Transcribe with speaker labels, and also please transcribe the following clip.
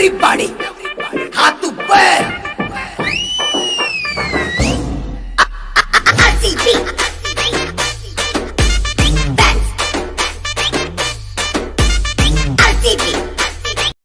Speaker 1: everybody.